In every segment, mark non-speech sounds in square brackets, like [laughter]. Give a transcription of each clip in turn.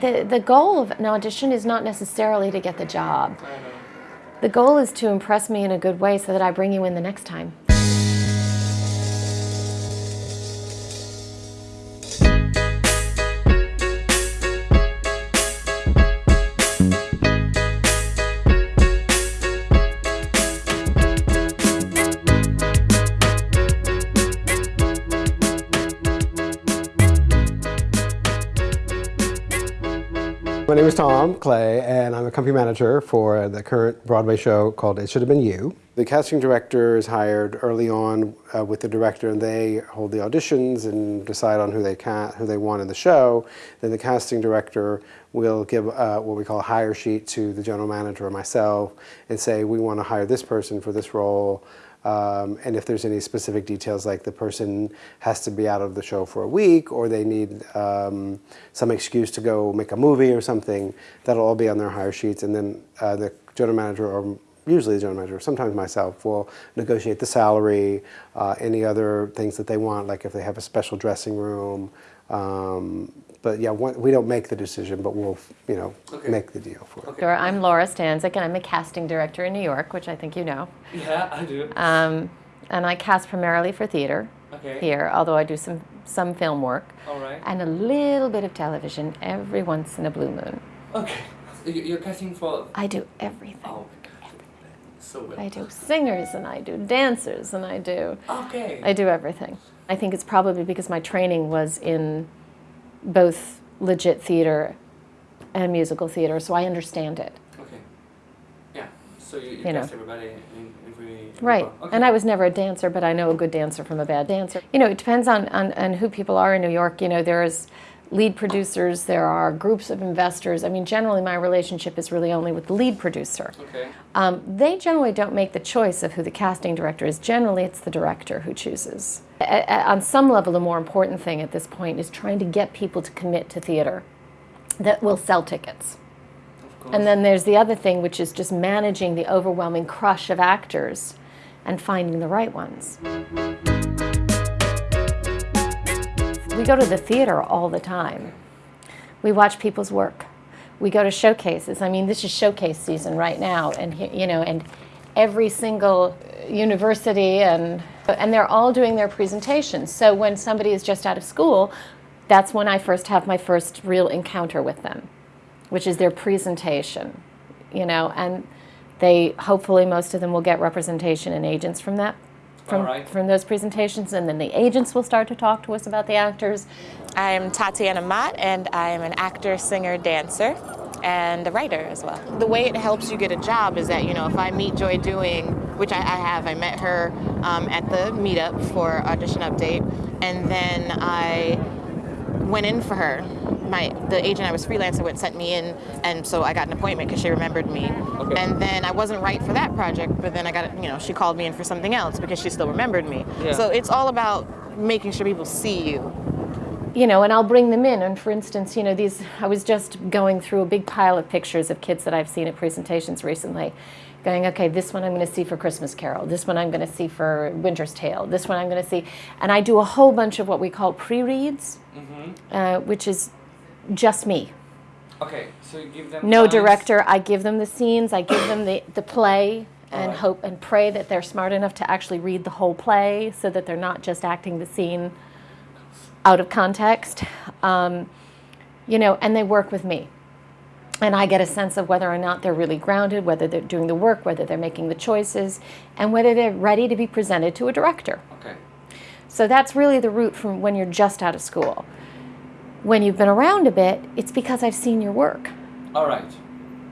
the, the, the goal of an audition is not necessarily to get the job. The goal is to impress me in a good way so that I bring you in the next time. My name is Tom Clay, and I'm a company manager for the current Broadway show called It Should Have Been You. The casting director is hired early on uh, with the director, and they hold the auditions and decide on who they can, who they want in the show. Then the casting director will give uh, what we call a hire sheet to the general manager or myself, and say we want to hire this person for this role. Um, and if there's any specific details like the person has to be out of the show for a week or they need um, some excuse to go make a movie or something, that'll all be on their hire sheets and then uh, the general manager or usually the general manager, sometimes myself, will negotiate the salary, uh, any other things that they want, like if they have a special dressing room, um, but yeah, we don't make the decision, but we'll, you know, okay. make the deal for okay. Sure. I'm Laura Stanczyk, and I'm a casting director in New York, which I think you know. Yeah, I do. Um, and I cast primarily for theater okay. here, although I do some, some film work. All right. And a little bit of television every once in a blue moon. Okay. You're casting for... I do everything. Oh, everything. So well. I do singers, and I do dancers, and I do... Okay. I do everything. I think it's probably because my training was in both legit theater and musical theater, so I understand it. Okay. Yeah. So you, you, you know. everybody in every. Right. Okay. And I was never a dancer, but I know a good dancer from a bad dancer. You know, it depends on, on, on who people are in New York. You know, there's lead producers, there are groups of investors. I mean, generally my relationship is really only with the lead producer. Okay. Um, they generally don't make the choice of who the casting director is. Generally, it's the director who chooses. A on some level, the more important thing at this point is trying to get people to commit to theater that will sell tickets. And then there's the other thing, which is just managing the overwhelming crush of actors and finding the right ones. We go to the theater all the time. We watch people's work. We go to showcases. I mean, this is showcase season right now, and you know, and every single university and and they're all doing their presentations. So when somebody is just out of school, that's when I first have my first real encounter with them, which is their presentation, you know, and they hopefully most of them will get representation and agents from that from, right. from those presentations, and then the agents will start to talk to us about the actors. I'm Tatiana Mott, and I'm an actor, singer, dancer, and a writer as well. The way it helps you get a job is that, you know, if I meet Joy Dewing, which I, I have, I met her um, at the meetup for Audition Update, and then I went in for her my the agent I was freelancing with sent me in, and so I got an appointment because she remembered me. Okay. And then I wasn't right for that project, but then I got you know she called me in for something else because she still remembered me. Yeah. So it's all about making sure people see you. You know, and I'll bring them in. And for instance, you know, these I was just going through a big pile of pictures of kids that I've seen at presentations recently going, okay, this one I'm going to see for Christmas Carol, this one I'm going to see for Winter's Tale, this one I'm going to see. And I do a whole bunch of what we call pre-reads, mm -hmm. uh, which is just me. Okay, so you give them No lines. director. I give them the scenes. I give them the, the play and right. hope and pray that they're smart enough to actually read the whole play so that they're not just acting the scene out of context. Um, you know, and they work with me. And I get a sense of whether or not they're really grounded, whether they're doing the work, whether they're making the choices, and whether they're ready to be presented to a director. Okay. So that's really the route from when you're just out of school when you've been around a bit, it's because I've seen your work. All right.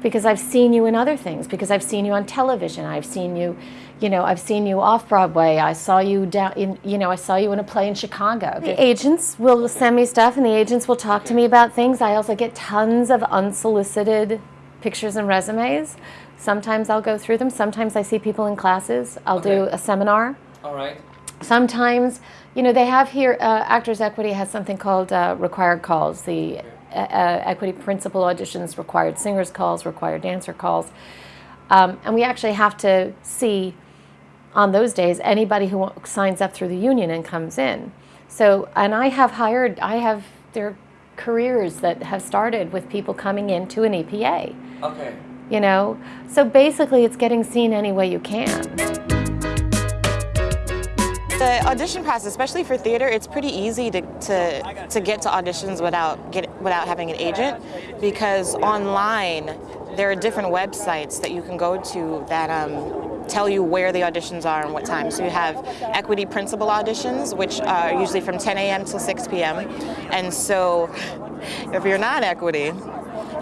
Because I've seen you in other things, because I've seen you on television, I've seen you, you know, I've seen you off Broadway, I saw you down in, you know, I saw you in a play in Chicago. The agents will send me stuff and the agents will talk to me about things. I also get tons of unsolicited pictures and resumes. Sometimes I'll go through them, sometimes I see people in classes, I'll okay. do a seminar. All right. Sometimes you know, they have here, uh, Actors Equity has something called uh, required calls. The uh, uh, equity principal auditions, required singers calls, required dancer calls. Um, and we actually have to see on those days anybody who signs up through the union and comes in. So, and I have hired, I have, their careers that have started with people coming into an EPA. Okay. You know, so basically, it's getting seen any way you can. The audition process, especially for theater, it's pretty easy to, to, to get to auditions without, get, without having an agent because online there are different websites that you can go to that um, tell you where the auditions are and what time. So you have equity principal auditions, which are usually from 10 a.m. till 6 p.m. And so if you're not equity,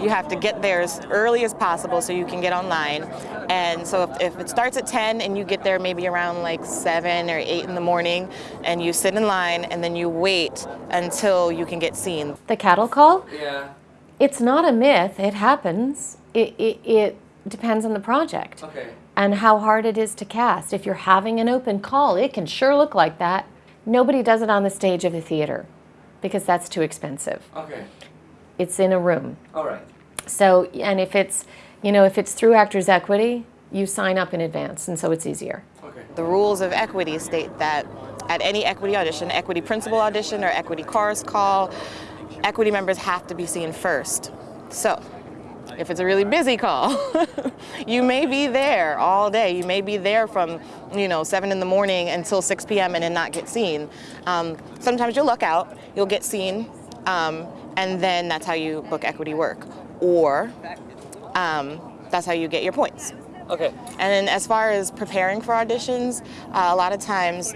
you have to get there as early as possible so you can get online. And so if, if, it starts at 10 and you get there maybe around like 7 or 8 in the morning and you sit in line and then you wait until you can get seen. The cattle call? Yeah. It's not a myth, it happens. It, it, it depends on the project Okay. and how hard it is to cast. If you're having an open call, it can sure look like that. Nobody does it on the stage of the theater because that's too expensive. Okay. It's in a room. All right. So, and if it's, you know, if it's through Actors Equity, you sign up in advance, and so it's easier. Okay. The rules of equity state that at any equity audition, equity principal audition or equity chorus call, equity members have to be seen first. So, if it's a really busy call, [laughs] you may be there all day. You may be there from, you know, 7 in the morning until 6 p.m. and then not get seen. Um, sometimes you'll luck out, you'll get seen, um, and then that's how you book equity work. Or um, that's how you get your points. Okay. And then as far as preparing for auditions, uh, a lot of times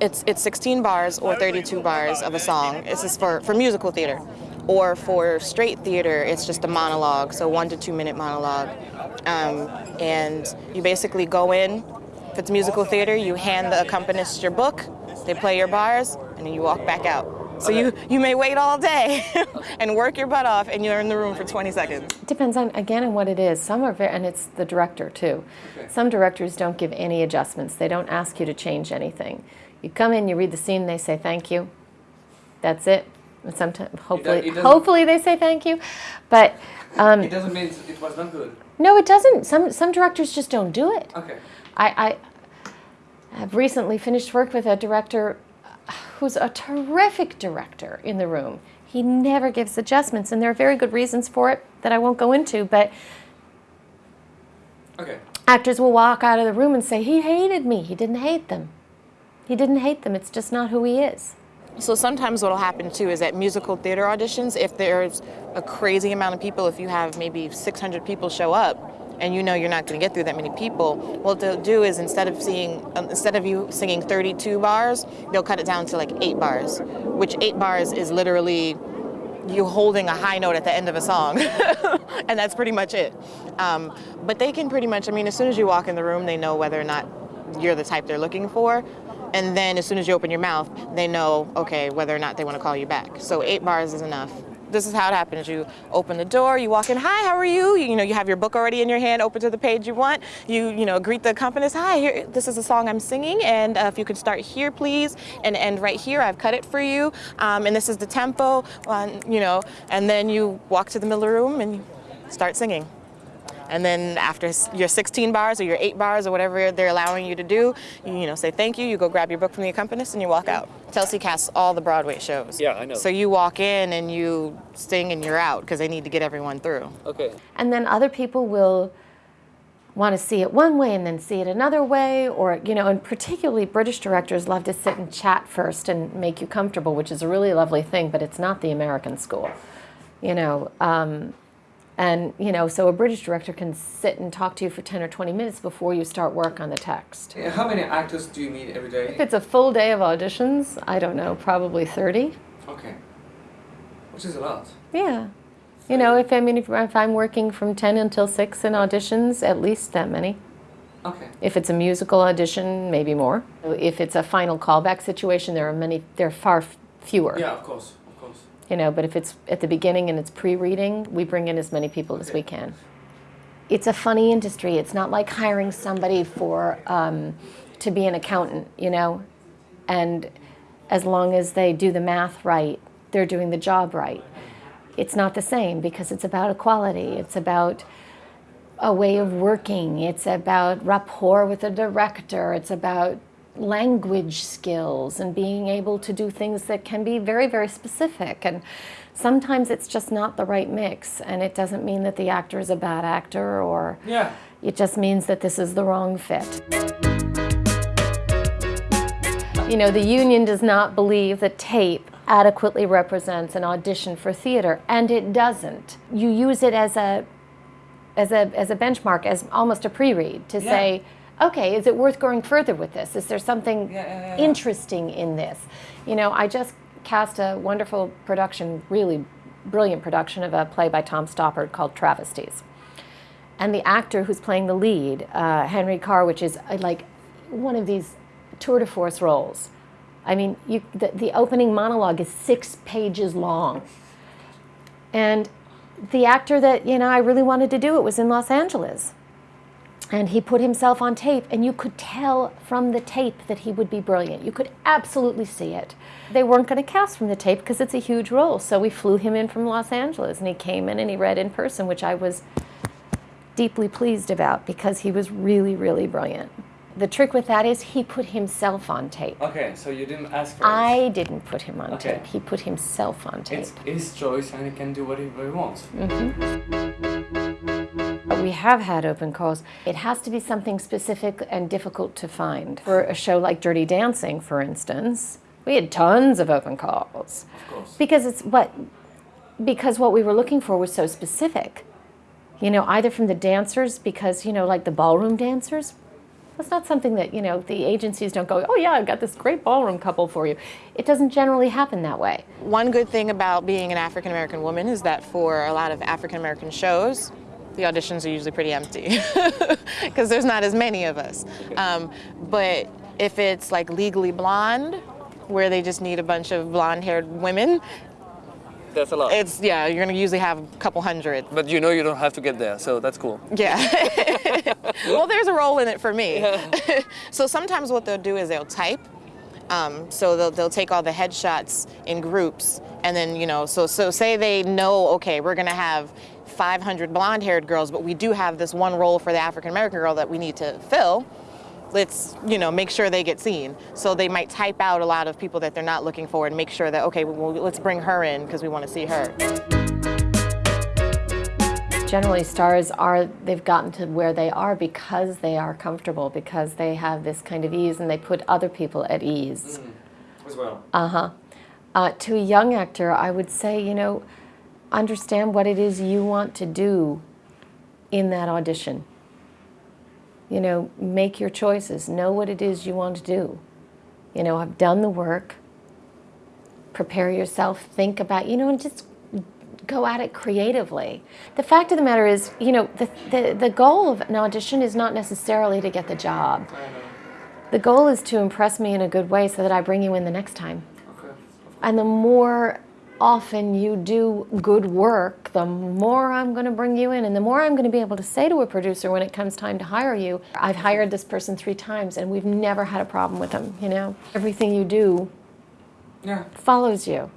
it's, it's 16 bars or 32 bars of a song. This is for, for musical theater. Or for straight theater, it's just a monologue, so one to two minute monologue. Um, and you basically go in, if it's musical theater, you hand the accompanist your book, they play your bars, and then you walk back out. So you, you may wait all day [laughs] and work your butt off and you're in the room for 20 seconds. It Depends on, again, on what it is. Some are very, and it's the director too. Okay. Some directors don't give any adjustments. They don't ask you to change anything. You come in, you read the scene, they say thank you. That's it. And sometimes, hopefully, it hopefully they say thank you. But um, It doesn't mean it was not good. no, it doesn't. Some some directors just don't do it. Okay. I, I have recently finished work with a director who's a terrific director in the room. He never gives adjustments, and there are very good reasons for it that I won't go into, but Okay. actors will walk out of the room and say, He hated me. He didn't hate them. He didn't hate them. It's just not who he is. So sometimes what'll happen too is at musical theater auditions, if there's a crazy amount of people, if you have maybe 600 people show up, and you know you're not going to get through that many people, what they'll do is instead of seeing, um, instead of you singing 32 bars, they'll cut it down to like eight bars, which eight bars is literally you holding a high note at the end of a song, [laughs] and that's pretty much it. Um, but they can pretty much, I mean, as soon as you walk in the room, they know whether or not you're the type they're looking for. And then as soon as you open your mouth, they know, okay, whether or not they want to call you back. So eight bars is enough. This is how it happens. You open the door, you walk in, hi, how are you? You, know, you have your book already in your hand, open to the page you want. You, you know, greet the accompanist, hi, here, this is a song I'm singing, and uh, if you could start here, please, and end right here, I've cut it for you, um, and this is the tempo, um, you know, and then you walk to the middle of the room and start singing. And then after your 16 bars or your eight bars or whatever they're allowing you to do, you, you know, say thank you, you go grab your book from the accompanist and you walk out. Telsey casts all the Broadway shows. Yeah, I know. So you walk in and you sing and you're out because they need to get everyone through. Okay. And then other people will want to see it one way and then see it another way, or, you know, and particularly British directors love to sit and chat first and make you comfortable, which is a really lovely thing, but it's not the American school, you know. Um, and, you know, so a British director can sit and talk to you for 10 or 20 minutes before you start work on the text. Yeah, How many actors do you meet every day? If it's a full day of auditions, I don't know, probably 30. Okay. Which is a lot. Yeah. You know, if I mean, if, if I'm working from 10 until 6 in auditions, at least that many. Okay. If it's a musical audition, maybe more. If it's a final callback situation, there are many, there are far fewer. Yeah, of course. You know, but if it's at the beginning and it's pre-reading, we bring in as many people as we can. It's a funny industry. It's not like hiring somebody for um, to be an accountant, you know, and as long as they do the math right, they're doing the job right. It's not the same because it's about equality. It's about a way of working. It's about rapport with a director. It's about language skills and being able to do things that can be very, very specific. And sometimes it's just not the right mix. And it doesn't mean that the actor is a bad actor or Yeah. it just means that this is the wrong fit. You know, the union does not believe that tape adequately represents an audition for theater, and it doesn't. You use it as a as a as a benchmark, as almost a pre-read to Yeah. say, okay, is it worth going further with this? Is there something Yeah, yeah, yeah. interesting in this? You know, I just cast a wonderful production, really brilliant production of a play by Tom Stoppard called Travesties. And the actor who's playing the lead, uh, Henry Carr, which is uh, like one of these tour de force roles. I mean, you, the, the opening monologue is six pages long. And the actor that, you know, I really wanted to do it was in Los Angeles. And he put himself on tape, and you could tell from the tape that he would be brilliant. You could absolutely see it. They weren't going to cast from the tape because it's a huge role. So we flew him in from Los Angeles, and he came in and he read in person, which I was deeply pleased about because he was really, really brilliant. The trick with that is he put himself on tape. Okay, so you didn't ask for it. I didn't put him on Okay. tape. He put himself on tape. It's his choice and he can do whatever he wants. Mm-hmm. We have had open calls. It has to be something specific and difficult to find. For a show like Dirty Dancing, for instance, we had tons of open calls. Of course. Because it's what because what we were looking for was so specific. You know, either from the dancers because, you know, like the ballroom dancers, that's not something that, you know, the agencies don't go, "Oh yeah, I've got this great ballroom couple for you." It doesn't generally happen that way. One good thing about being an African American woman is that for a lot of African American shows, the auditions are usually pretty empty [laughs] because there's not as many of us. Um, but if it's like Legally Blonde, where they just need a bunch of blonde-haired women, That's a lot. it's yeah, you're gonna usually have a couple hundred. but you know you don't have to get there, so that's cool. Yeah. [laughs] well, there's a role in it for me. [laughs] so sometimes what they'll do is they'll type. Um, so they'll, they'll take all the headshots in groups, and then you know, so so say they know, okay, we're gonna have 500 blonde-haired girls, but we do have this one role for the African American girl that we need to fill. Let's you know make sure they get seen. So they might type out a lot of people that they're not looking for and make sure that okay, well, let's bring her in because we want to see her. Generally, stars are, they've gotten to where they are because they are comfortable, because they have this kind of ease and they put other people at ease. As well. Uh-huh. Uh, to a young actor, I would say, you know, understand what it is you want to do in that audition. You know, make your choices. Know what it is you want to do. You know, I've done the work. Prepare yourself. Think about, you know, and just go at it creatively. The fact of the matter is, you know, the, the, the goal of an audition is not necessarily to get the job. The goal is to impress me in a good way so that I bring you in the next time. Okay. And the more often you do good work, the more I'm going to bring you in. And the more I'm going to be able to say to a producer when it comes time to hire you, I've hired this person three times and we've never had a problem with them, you know? Everything you do Yeah. follows you.